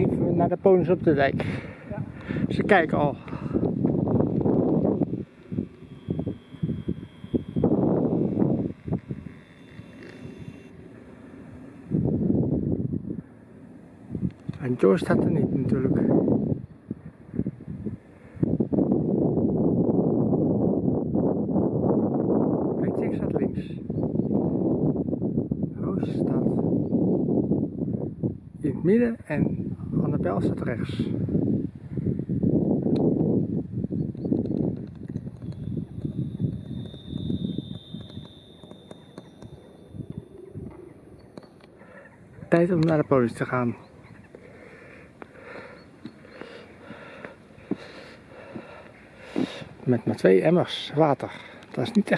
even naar de ponies op de dijk. Ze kijken al. En Joe staat er niet natuurlijk. Kijk, staat links. Roos staat in het midden en Annabel staat rechts. Tijd om naar de politie te gaan. Met maar twee emmers water. Dat is niet echt